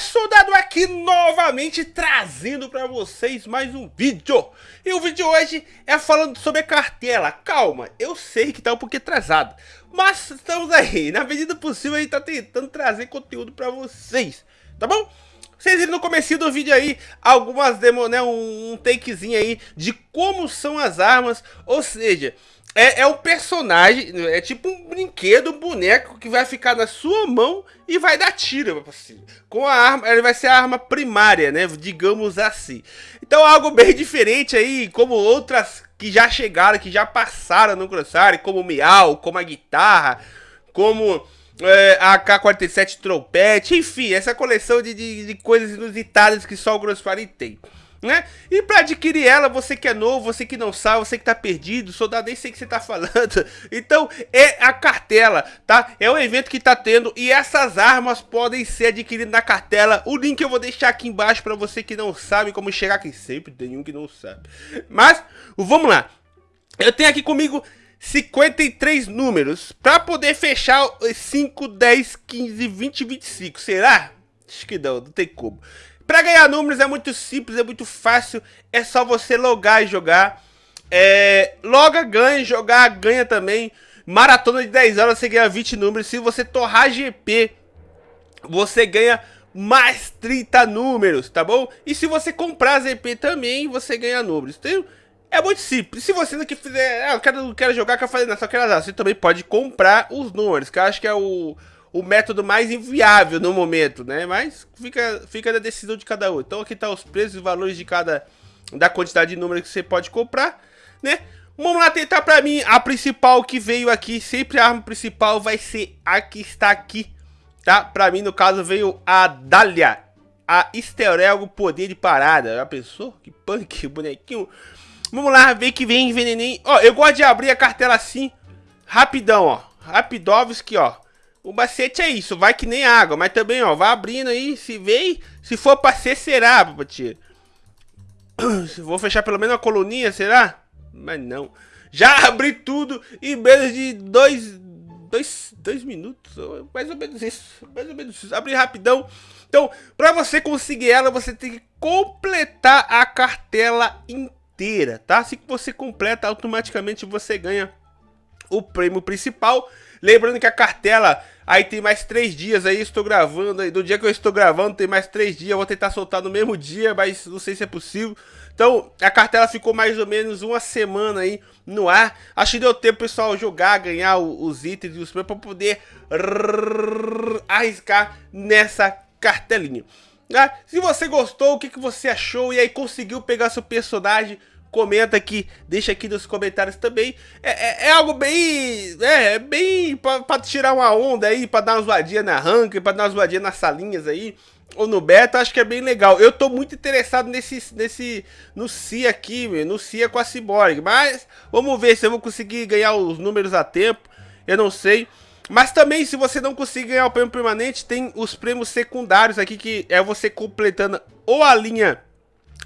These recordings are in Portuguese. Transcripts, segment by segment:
Soldado aqui novamente trazendo para vocês mais um vídeo. E o vídeo hoje é falando sobre a cartela. Calma, eu sei que tá um pouquinho atrasado, mas estamos aí. Na medida possível a gente tá tentando trazer conteúdo para vocês, tá bom? Vocês viram no começo do vídeo aí algumas demo, né, um, takezinho aí de como são as armas, ou seja, é, é um personagem, é tipo um brinquedo, um boneco que vai ficar na sua mão e vai dar tiro. Assim. Com a arma, ele vai ser a arma primária, né? Digamos assim. Então algo bem diferente aí, como outras que já chegaram, que já passaram no Crossfire, como o Miau, como a guitarra, como é, a K-47 trompete, enfim, essa coleção de, de, de coisas inusitadas que só o Crossfire tem né? E para adquirir ela, você que é novo, você que não sabe, você que tá perdido, soldado, nem sei o que você tá falando. Então, é a cartela, tá? É o evento que tá tendo e essas armas podem ser adquiridas na cartela. O link eu vou deixar aqui embaixo para você que não sabe como chegar aqui. Sempre tem um que não sabe. Mas, vamos lá. Eu tenho aqui comigo 53 números para poder fechar 5, 10, 15, 20, 25. Será? Acho que não, não tem como. Para ganhar números é muito simples, é muito fácil, é só você logar e jogar. É, loga, ganha, jogar, ganha também. Maratona de 10 horas você ganha 20 números. Se você torrar GP, você ganha mais 30 números, tá bom? E se você comprar ZP também, você ganha números. Então, é muito simples. Se você não quiser, ah, eu quero, jogar, quero fazer, não, só quero azar. Você também pode comprar os números, que eu acho que é o o método mais inviável no momento, né? Mas fica, fica da decisão de cada um. Então aqui tá os preços e valores de cada da quantidade de números que você pode comprar, né? Vamos lá tentar para mim a principal que veio aqui, sempre a arma principal vai ser a que está aqui, tá? Para mim no caso veio a Dália, a Esterelgo Poder de Parada. Já pensou? Que punk, bonequinho. Vamos lá, ver que vem envenenei. Ó, eu gosto de abrir a cartela assim, rapidão, ó. Rapidovski, ó. O macete é isso, vai que nem água, mas também, ó, vai abrindo aí, se vem, se for pra ser, será, papatia. Vou fechar pelo menos uma coluninha, será? Mas não. Já abri tudo em menos de dois, dois, dois minutos, mais ou menos isso, mais ou menos isso. Abri rapidão. Então, pra você conseguir ela, você tem que completar a cartela inteira, tá? Assim que você completa, automaticamente você ganha o prêmio principal. Lembrando que a cartela Aí tem mais três dias aí, estou gravando aí. Do dia que eu estou gravando, tem mais três dias. Vou tentar soltar no mesmo dia, mas não sei se é possível. Então, a cartela ficou mais ou menos uma semana aí no ar. Acho que deu tempo pessoal jogar, ganhar os itens e os prêmios para poder arriscar nessa cartelinha. Tá? Se você gostou, o que, que você achou e aí conseguiu pegar seu personagem comenta aqui, deixa aqui nos comentários também. É, é, é algo bem, é, é bem pra, pra, tirar uma onda aí, pra dar uma zoadinha na rank, pra dar uma zoadinha nas salinhas aí, ou no beta, acho que é bem legal. Eu tô muito interessado nesse, nesse, no CIA aqui, no CIA com a Cyborg, mas vamos ver se eu vou conseguir ganhar os números a tempo, eu não sei. Mas também, se você não conseguir ganhar o prêmio permanente, tem os prêmios secundários aqui, que é você completando ou a linha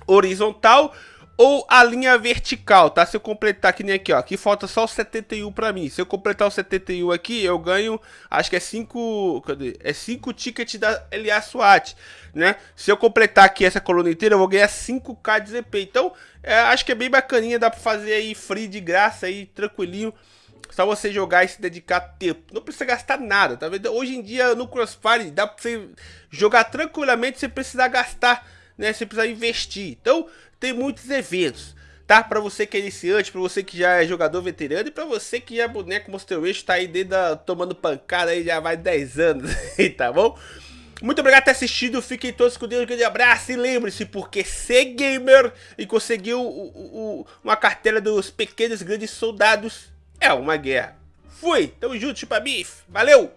horizontal ou a linha vertical, tá? Se eu completar que nem aqui, ó, aqui falta só o 71 pra mim. Se eu completar o 71 aqui, eu ganho, acho que é 5, cadê? É 5 tickets da LA SWAT, né? Se eu completar aqui essa coluna inteira, eu vou ganhar 5k de ZP. Então, é, acho que é bem bacaninha, dá pra fazer aí free de graça aí, tranquilinho. Só você jogar e se dedicar tempo. Não precisa gastar nada, tá vendo? Hoje em dia no Crossfire dá pra você jogar tranquilamente sem precisar gastar, né? Sem precisar investir. Então, tem muitos eventos, tá? Pra você que é iniciante, pra você que já é jogador veterano e pra você que é boneco Monster Wish, tá aí dentro da, tomando pancada aí já vai 10 anos, tá bom? Muito obrigado por ter assistido, fiquem todos com Deus, um grande abraço e lembre-se, porque ser gamer e conseguir o, o, o, uma cartela dos pequenos grandes soldados é uma guerra. Fui, tamo junto, chupa bife, valeu!